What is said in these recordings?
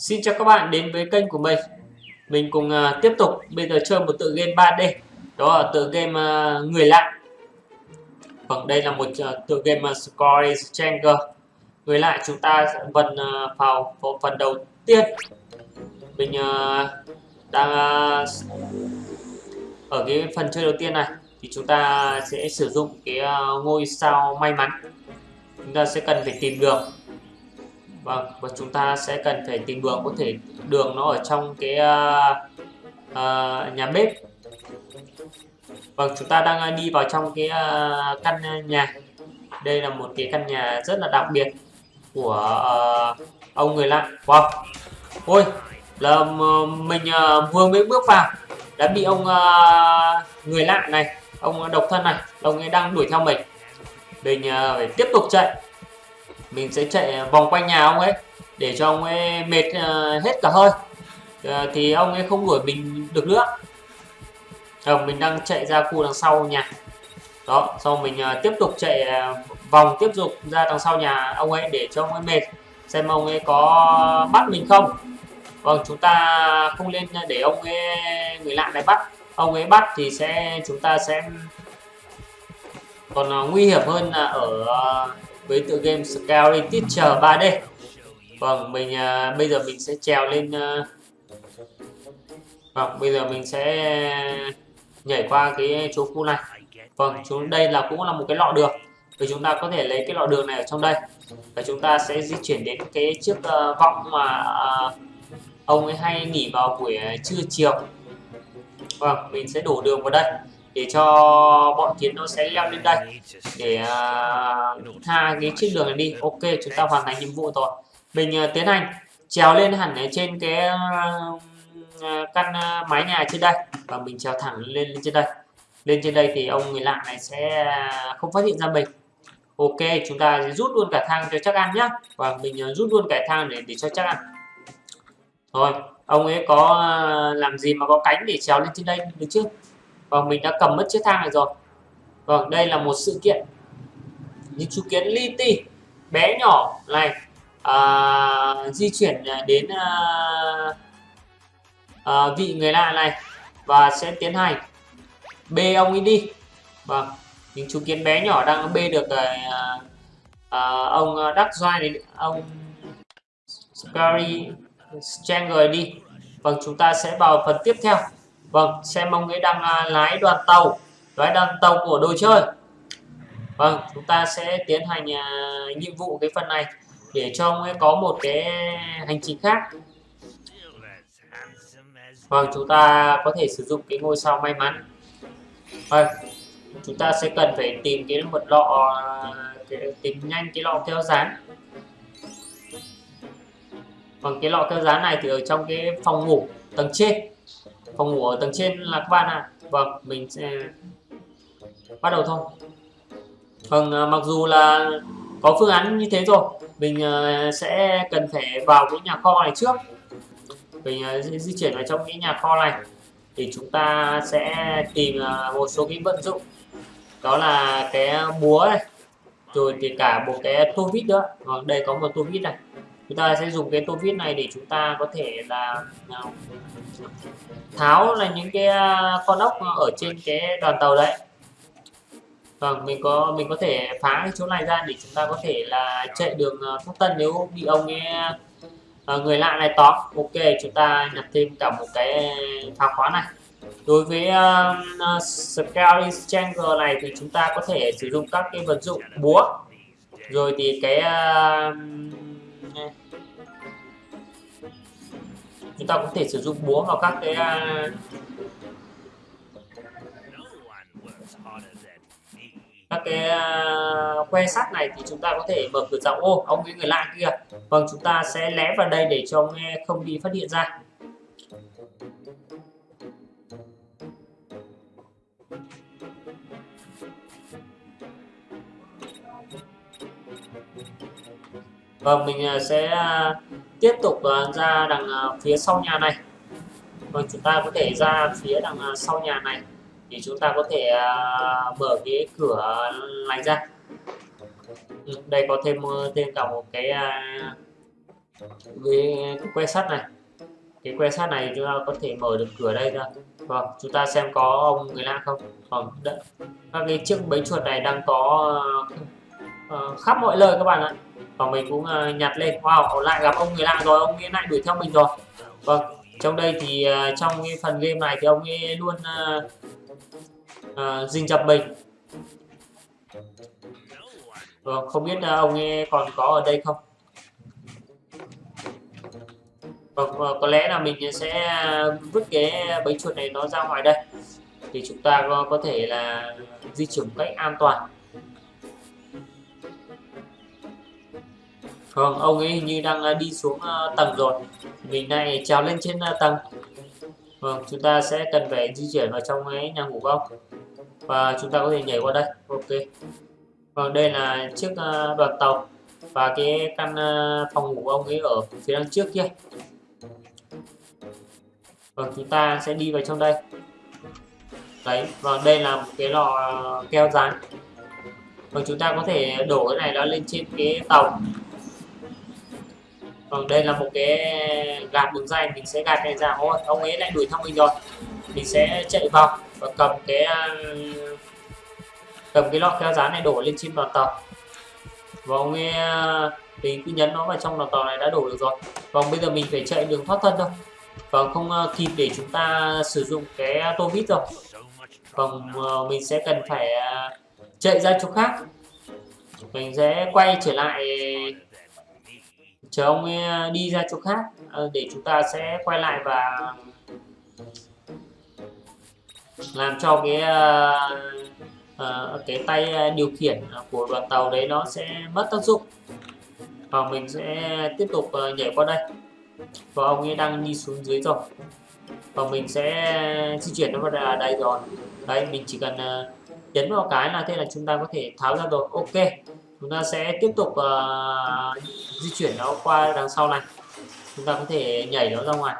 Xin chào các bạn đến với kênh của mình. Mình cùng uh, tiếp tục. Bây giờ chơi một tựa game 3D Đó là tựa game uh, Người lạ. Vâng đây là một uh, tựa game uh, Score Stranger. Người lạ chúng ta vần uh, vào, vào phần đầu tiên. Mình uh, đang uh, Ở cái phần chơi đầu tiên này Thì chúng ta sẽ sử dụng cái uh, ngôi sao may mắn. Chúng ta sẽ cần phải tìm được. Vâng, và chúng ta sẽ cần phải tìm đường có thể đường nó ở trong cái uh, uh, nhà bếp. Vâng, chúng ta đang à, đi vào trong cái uh, căn nhà. Đây là một cái căn nhà rất là đặc biệt của uh, ông người lạ. Wow. Ôi, là mình uh, vừa mới bước vào đã bị ông uh, người lạ này, ông độc thân này, ông ấy đang đuổi theo mình. Mình uh, phải tiếp tục chạy mình sẽ chạy à, vòng quanh nhà ông ấy để cho ông ấy mệt uh, hết cả hơi. Uh, thì ông ấy không đuổi mình được nữa. Rồi, mình đang chạy ra khu đằng sau nhà. Đó sau mình uh, tiếp tục chạy uh, vòng tiếp tục ra đằng sau nhà ông ấy để cho ông ấy mệt xem ông ấy có bắt mình không. Vâng chúng ta không lên để ông ấy người lạ này bắt. Ông ấy bắt thì sẽ chúng ta sẽ còn uh, nguy hiểm hơn là ở uh, với tựa game Scaling Teacher 3D Vâng mình à, bây giờ mình sẽ trèo lên à, Vâng bây giờ mình sẽ nhảy qua cái chỗ khu này. Vâng chúng đây là cũng là một cái lọ đường. Thì chúng ta có thể lấy cái lọ đường này ở trong đây. Và chúng ta sẽ di chuyển đến cái chiếc à, uh, vọng mà uh, ông ấy hay nghỉ vào buổi à, trưa chiều. Vâng mình sẽ đổ đường vào đây để cho bọn kiến nó sẽ leo lên đây. Để uh, tha cái chiếc đường này đi. Ok chúng ta hoàn thành nhiệm vụ rồi. Mình uh, tiến hành. Trèo lên hẳn ở trên cái uh, căn uh, mái nhà trên đây. Và mình trèo thẳng lên lên trên đây. Lên trên đây thì ông người lạ này sẽ không phát hiện ra mình. Ok chúng ta rút luôn cả thang cho chắc ăn nhá. Và mình rút luôn cả thang để để cho chắc ăn. Rồi ông ấy có làm gì mà có cánh để trèo lên trên đây được chứ và mình đã cầm mất chiếc thang này rồi. Vâng, đây là một sự kiện. Những chú kiến li ti bé nhỏ này à, di chuyển à, đến à, à, vị người lạ này và sẽ tiến hành bê ông ấy đi. Vâng, những chú kiến bé nhỏ đang bê được à, à, à ông à, đắc doai này, ông Scary Stranger đi. Vâng, chúng ta sẽ vào phần tiếp theo. Vâng, xem ông ấy đang à, lái đoàn tàu, lái đoàn tàu của đồ chơi. Vâng, chúng ta sẽ tiến hành à, nhiệm vụ cái phần này để cho ông ấy có một cái hành trình khác. Vâng, chúng ta có thể sử dụng cái ngôi sao may mắn. Vâng, chúng ta sẽ cần phải tìm cái một lọ à, cái, tìm nhanh cái lọ keo dán. Vâng, cái lọ keo dán này thì ở trong cái phòng ngủ tầng trên phòng ngủ ở tầng trên là các bạn ạ à. vâng mình sẽ bắt đầu thôi. Vâng à, mặc dù là có phương án như thế rồi mình à, sẽ cần phải vào cái nhà kho này trước. Mình à, di chuyển vào trong cái nhà kho này thì chúng ta sẽ tìm à, một số cái vận dụng. Đó là cái búa này rồi thì cả một cái tô vít nữa. Vâng đây có một tô vít này chúng ta sẽ dùng cái tô vít này để chúng ta có thể là à, tháo là những cái à, con ốc ở trên cái đoàn tàu đấy. Vâng mình có mình có thể phá cái chỗ này ra để chúng ta có thể là chạy đường à, thoát tân nếu bị ông ấy người lạ này tóm. Ok chúng ta nhập thêm cả một cái phá khóa này. Đối với uh, Scary Stranger này thì chúng ta có thể sử dụng các cái vật dụng búa. Rồi thì cái uh, ta có thể sử dụng búa vào các cái à, các cái à, que sắt này thì chúng ta có thể mở cửa rộng ô, ông cái người lạ kia. Vâng chúng ta sẽ lé vào đây để cho ông không bị phát hiện ra. Vâng mình à, sẽ tiếp tục ờ, ra đằng ờ, phía sau nhà này. Vâng chúng ta có thể ra phía đằng ờ, sau nhà này thì chúng ta có thể mở cái cửa này ra. Đây có thêm thêm cả một cái cái que sắt này. Cái que sắt này chúng ta có thể mở được cửa đây ra. Vâng chúng ta xem có ông người lạ không? Vâng các cái chiếc bẫy chuột này đang có uh, khắp mọi nơi các bạn ạ. Và mình cũng uh, nhặt lên. Wow lại gặp ông người lạ rồi. Ông ấy lại đuổi theo mình rồi. Vâng trong đây thì uh, trong cái phần game này thì ông ấy luôn uh, uh, dình dập mình. Vâng không biết uh, ông ấy còn có ở đây không? Vâng có lẽ là mình sẽ vứt cái bẫy chuột này nó ra ngoài đây. Thì chúng ta có, có thể là di chuyển cách an toàn. Vâng, ông ấy như đang à, đi xuống à, tầng rồi. Mình này trèo lên trên à, tầng. Vâng, chúng ta sẽ cần phải di chuyển vào trong cái nhà ngủ không và chúng ta có thể nhảy qua đây. Ok. Vâng đây là chiếc đoàn tàu. Và cái căn phòng ngủ ông ấy ở phía đằng trước kia. Vâng chúng ta sẽ đi vào trong đây. Đấy và đây là một cái lò keo dán vâng chúng ta có thể đổ cái này nó lên trên cái tàu còn đây là một cái gạt đường dây, mình sẽ gạt này ra. Ôi ông ấy lại đuổi theo mình rồi. Mình sẽ chạy vào và cầm cái cầm cái lọ keo dán này đổ lên trên đoàn tàu. Và ông ấy thì cứ nhấn nó vào trong đoàn tàu này đã đổ được rồi. Còn bây giờ mình phải chạy đường thoát thân thôi. Còn không ờ, kịp để chúng ta sử dụng cái tô vít rồi còn vâng, ờ, mình sẽ cần phải ờ, chạy ra chỗ khác. Mình sẽ quay trở lại chờ ông ấy đi ra chỗ khác ờ, để chúng ta sẽ quay lại và làm cho cái ờ, cái tay điều khiển của đoàn tàu đấy nó sẽ mất tác dụng. Và mình sẽ tiếp tục nhảy qua đây. Và ông ấy đang đi xuống dưới rồi. Và mình sẽ di chuyển nó vào đây rồi. Đấy, mình chỉ cần nhấn vào cái là thế là chúng ta có thể tháo ra rồi. Ok chúng ta sẽ tiếp tục uh, di chuyển nó qua đằng sau này. Chúng ta có thể nhảy nó ra ngoài.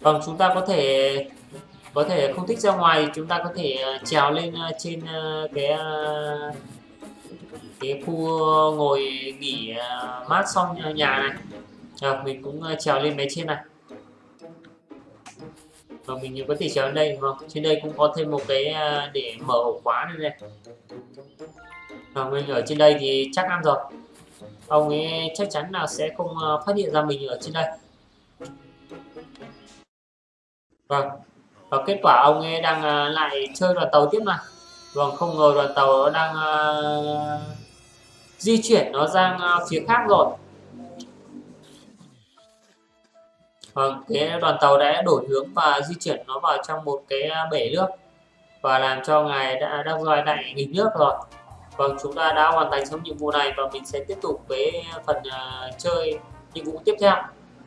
Vâng chúng ta có thể có thể không thích ra ngoài chúng ta có thể ờ, trèo lên ờ, trên cái cái khu ngồi nghỉ mát xong nhà này. À, mình cũng trèo lên mấy trên này và mình có thể trèo lên đây không trên đây cũng có thêm một cái à, để mở ổ khóa nữa này. Và mình ở trên đây thì chắc ăn rồi. Ông ấy chắc chắn là sẽ không à, phát hiện ra mình ở trên đây. Vâng. Và kết quả ông ấy đang à, lại chơi đoàn tàu tiếp mà vâng không ngờ đoàn tàu đang di chuyển nó sang phía khác rồi. Vâng cái đoàn tàu đã đổi hướng và di chuyển nó vào trong một cái bể nước và làm cho ngài đã đang roi lại nghịch nước rồi. Vâng chúng ta đã hoàn thành xong nhiệm vụ này và mình sẽ tiếp tục với phần uh, chơi nhiệm vụ tiếp theo.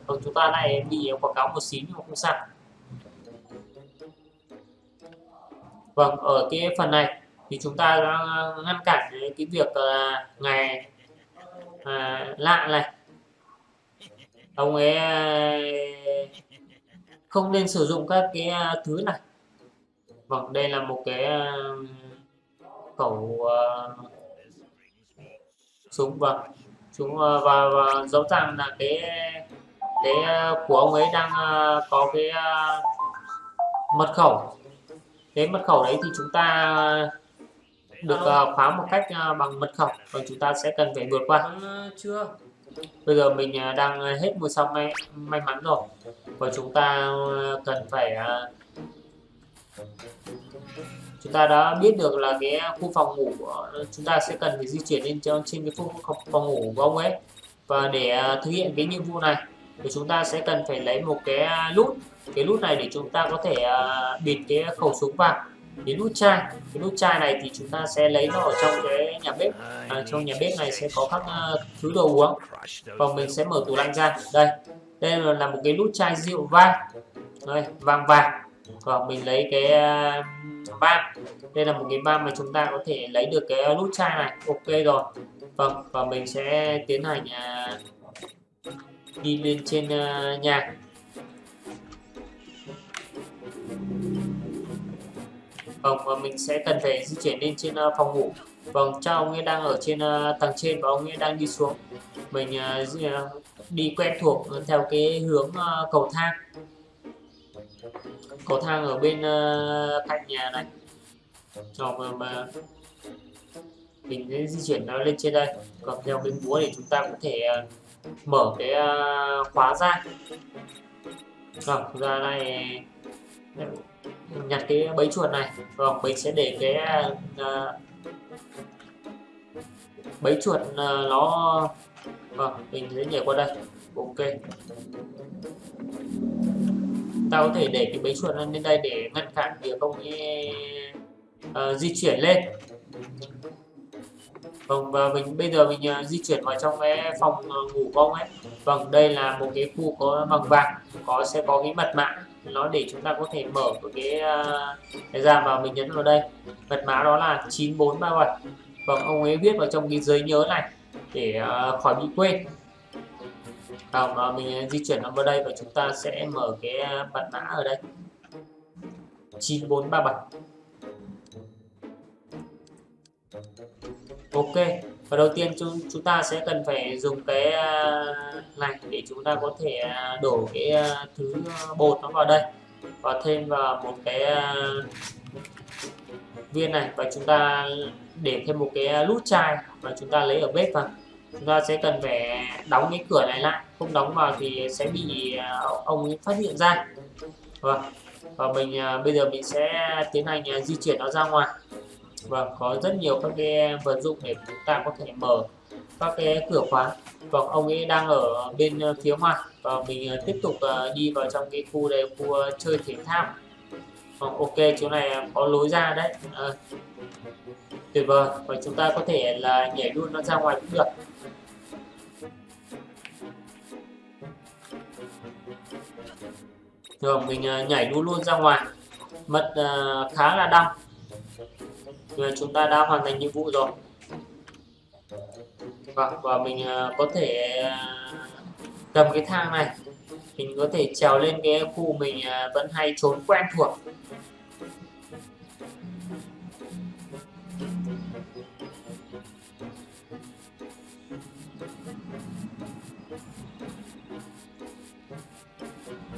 Vâng chúng ta lại bị quảng cáo một xíu nhưng mà không sao. Vâng, ở cái phần này thì chúng ta đã ngăn cản cái việc là ngày uh, à, lạ này ông ấy à, không nên sử dụng các cái à, thứ này. Vâng đây là một cái à, khẩu uh, súng vâng. Chúng uh, và, và rõ ràng là cái cái của ông ấy đang uh, có cái uh, mật khẩu. Cái mật khẩu đấy thì chúng ta được uh, khóa một cách uh, bằng mật khẩu và chúng ta sẽ cần phải vượt qua. Vâng, chưa? Bây giờ mình à, đang à, hết một xong may, may mắn rồi. Và chúng ta à, cần phải chúng ta đã biết được là cái khu phòng ngủ chúng ta sẽ cần phải di chuyển lên trên cái khu phòng ngủ của ông ấy. Và để thực hiện cái nhiệm vụ này thì chúng ta sẽ cần phải lấy một cái nút cái nút này để chúng ta có thể bịt cái khẩu súng vào cái nút chai cái nút chai này thì chúng ta sẽ lấy nó ở trong cái nhà bếp. À, trong nhà bếp này sẽ có các uh, thứ đồ uống. Và mình sẽ mở tủ lạnh ra. Đây đây là một cái nút chai rượu vang. Đây vàng vàng. Và mình lấy cái ờ, uh, van đây là một cái van mà chúng ta có thể lấy được cái ờ, nút chai này. Ok rồi. Vâng và mình sẽ tiến hành uh, đi lên trên uh, nhà. Vâng và mình sẽ cần phải di chuyển lên trên ờ, phòng ngủ. Vâng cha ông ấy đang ở trên ờ, tầng trên và ông ấy đang đi xuống. Mình ờ, đi quen thuộc theo cái hướng cầu thang. Cầu thang ở bên cạnh nhà này. Cho mà mình sẽ di chuyển nó lên trên đây. Còn theo cái búa thì chúng ta có thể mở cái khóa ra. Vâng ra này nhặt cái bẫy chuột này. Vâng mình sẽ để cái uh, bẫy chuột uh, nó vâng mình sẽ nhảy qua đây. Ok. Ta có thể để cái bẫy chuột lên đây để ngăn cản việc ông ấy uh, di chuyển lên. Vâng và mình bây giờ mình uh, di chuyển vào trong cái phòng uh, ngủ của ông ấy. Vâng đây là một cái khu có bằng vàng, có sẽ có cái mật mã nó để chúng ta có thể mở cái ờ, cái ra và mình nhấn vào đây. Mật mã đó là 9437. Vâng ông ấy viết vào trong cái giấy nhớ này để ờ, khỏi bị quên. Vâng và mình di chuyển nó vào đây và chúng ta sẽ mở cái mật mã ở đây. 9437 ok và đầu tiên chúng chúng ta sẽ cần phải dùng cái à, này để chúng ta có thể à, đổ cái à, thứ bột nó vào đây. Và thêm vào một cái viên này. Và chúng ta để thêm một cái nút chai và chúng ta lấy ở bếp vào. Chúng ta sẽ cần phải đóng cái cửa này lại. Không đóng vào thì sẽ bị ông ấy phát hiện ra. Và, và mình bây giờ mình sẽ tiến hành di chuyển nó ra ngoài và có rất nhiều các cái vật dụng để chúng ta có thể mở các cái cửa khóa. và ông ấy đang ở bên ờ, phía ngoài và mình ờ, tiếp tục ờ, đi vào trong cái khu đây khu chơi thể thao. Vâng, ok, chỗ này có lối ra đấy. À, tuyệt vời, và chúng ta có thể là nhảy luôn nó ra ngoài cũng được. Rồi, mình nhảy luôn luôn ra ngoài. Mật khá là đông là chúng ta đã hoàn thành nhiệm vụ rồi. Và, và mình ờ, có thể ờ, cầm cái thang này. Mình có thể trèo lên cái khu mình vẫn hay trốn quen thuộc.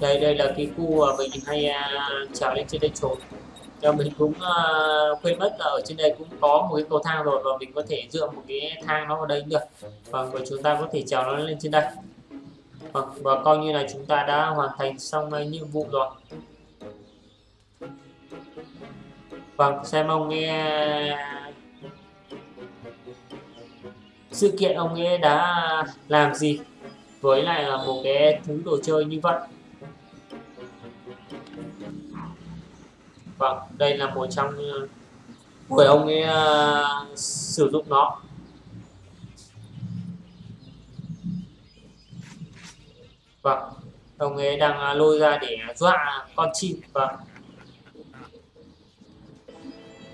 Đây đây là cái khu mà mình hay trèo lên trên đây trốn và mình cũng uh, quên mất là ở trên đây cũng có một cái cầu thang rồi và mình có thể dựa một cái thang nó vào đây được. Vâng, và chúng ta có thể trèo nó lên trên đây. Và, và coi như là chúng ta đã hoàn thành xong uh, nhiệm vụ rồi. Vâng xem ông nghe sự kiện ông ấy đã làm gì với lại là một cái thứ đồ chơi như vậy. Vâng đây là một trong ờ, người ông ấy uh, sử dụng nó. Vâng ông ấy đang ờ, lôi ra để dọa con chim. Vâng.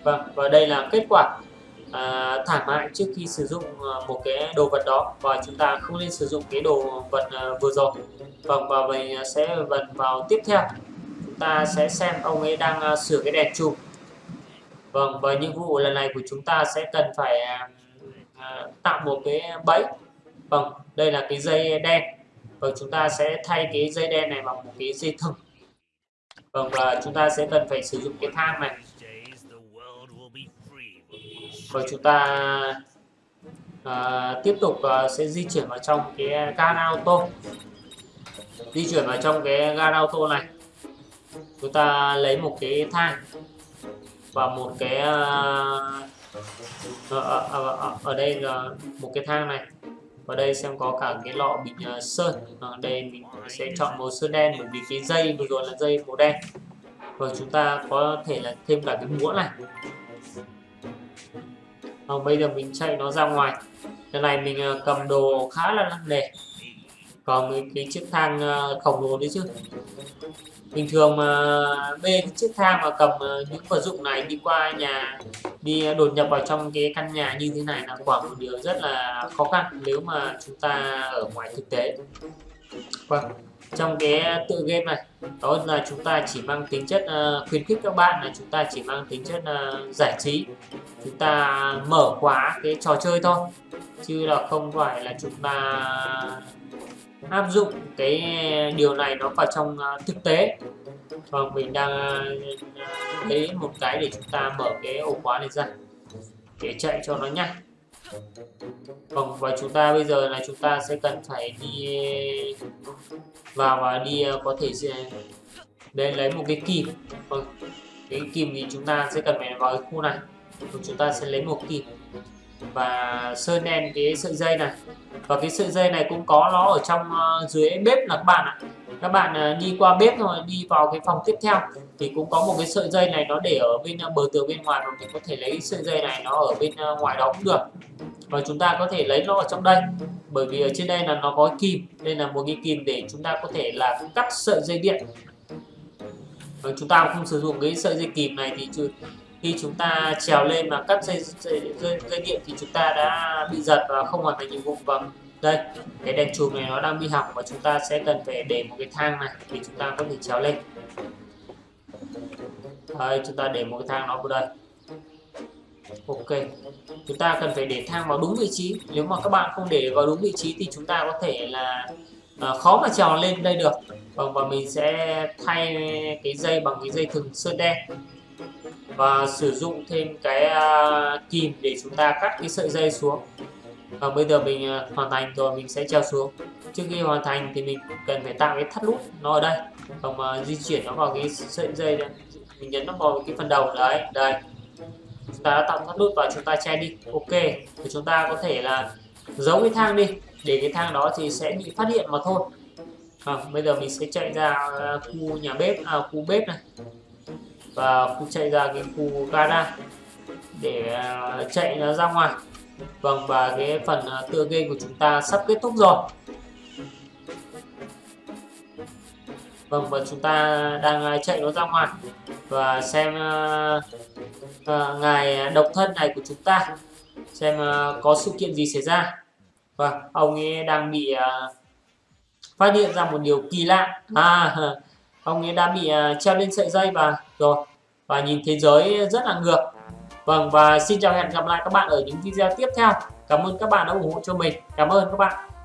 Vâng và đây là kết quả à, thảm hại trước khi sử dụng một cái đồ vật đó. Và chúng ta không nên sử dụng cái đồ vật vừa rồi. Vâng và mình sẽ vật vào tiếp theo ta sẽ xem ông ấy đang uh, sửa cái đèn chụp. vâng và nhiệm vụ lần này của chúng ta sẽ cần phải uh, tạo một cái bẫy. Vâng đây là cái dây đen. Và chúng ta sẽ thay cái dây đen này bằng một cái dây thừng. Vâng và chúng ta sẽ cần phải sử dụng cái thang này. Và chúng ta uh, tiếp tục uh, sẽ di chuyển vào trong cái gara auto. Di chuyển vào trong cái gara auto này chúng ta lấy một cái thang và một cái ở, ở, ở, ở đây là một cái thang này. Ở đây xem có cả cái lọ bình uh, ờ, sơn. Ở đây mình sẽ chọn màu sơn đen bởi vì cái dây vừa rồi là dây màu đen. Và chúng ta có thể là thêm cả cái muỗng này. Và bây giờ mình chạy nó ra ngoài. Cái này mình uh, cầm đồ khá là nặng nề còn cái, cái chiếc thang ờ, khổng lồ đấy chứ? Bình thường mà bê cái chiếc thang mà cầm ờ, những vật dụng này đi qua nhà đi đột nhập vào trong cái căn nhà như thế này là quả một điều rất là khó khăn nếu mà chúng ta ở ngoài thực tế. Vâng trong cái tự game này đó là chúng ta chỉ mang tính chất uh, khuyến khích các bạn là chúng ta chỉ mang tính chất uh, giải trí. Chúng ta mở khóa cái trò chơi thôi chứ là không phải là chúng ta áp dụng cái điều này nó vào trong à, thực tế. Và mình đang à, lấy một cái để chúng ta mở cái ổ khóa này ra để chạy cho nó nhanh. Vâng, và chúng ta bây giờ là chúng ta sẽ cần phải đi à, vào và đi có thể đây lấy một cái kìm vâng, cái kìm thì chúng ta sẽ cần phải vào cái khu này. Và chúng ta sẽ lấy một kìm và sơn đen cái sợi dây này. Và cái sợi dây này cũng có nó ở trong uh, dưới bếp là các bạn ạ. Các bạn uh, đi qua bếp rồi đi vào cái phòng tiếp theo thì cũng có một cái sợi dây này nó để ở bên uh, bờ tường bên ngoài mình có thể lấy sợi dây này nó ở bên uh, ngoài đó cũng được. Và chúng ta có thể lấy nó ở trong đây. Bởi vì ở trên đây là nó có kim đây là một cái kim để chúng ta có thể là cắt sợi dây điện. Và chúng ta không sử dụng cái sợi dây kìm này thì khi chúng ta trèo lên mà cắt dây dây, dây, dây điện thì chúng ta đã bị giật và không hoàn thành nhiệm vụ. Và đây cái đèn chùm này nó đang bị hỏng và chúng ta sẽ cần phải để một cái thang này để chúng ta có thể trèo lên. Đây chúng ta để một cái thang nó vào đây. Ok chúng ta cần phải để thang vào đúng vị trí. Nếu mà các bạn không để vào đúng vị trí thì chúng ta có thể là à, khó mà trèo lên đây được. Và, và mình sẽ thay cái dây bằng cái dây thừng sơn đen và sử dụng thêm cái à, kìm để chúng ta cắt cái sợi dây xuống. Và bây giờ mình à, hoàn thành rồi mình sẽ treo xuống. Trước khi hoàn thành thì mình cần phải tạo cái thắt nút nó ở đây. Và mà di chuyển nó vào cái sợi dây này mình nhấn nó vào cái phần đầu đấy đây. Chúng ta đã tạo thắt nút và chúng ta che đi. Ok thì chúng ta có thể là giấu cái thang đi. Để cái thang đó thì sẽ bị phát hiện mà thôi. À, bây giờ mình sẽ chạy ra à, khu nhà bếp à, khu bếp này và khu chạy ra cái khu gara để à, chạy nó ra ngoài. Vâng và cái phần à, tựa game của chúng ta sắp kết thúc rồi. Vâng và chúng ta đang à, chạy nó ra ngoài. Và xem uh, uh, ngài độc thân này của chúng ta xem uh, có sự kiện gì xảy ra. Và vâng, ông ấy đang bị uh, phát hiện ra một điều kỳ lạ. À ông ấy đã bị ờ, treo lên sợi dây và rồi. Và nhìn thế giới rất là ngược. Vâng và xin chào hẹn gặp lại các bạn ở những video tiếp theo. Cảm ơn các bạn đã ủng hộ cho mình. Cảm ơn các bạn.